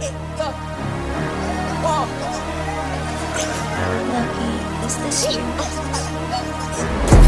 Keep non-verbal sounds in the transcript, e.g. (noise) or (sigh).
Lucky, is this you? (laughs)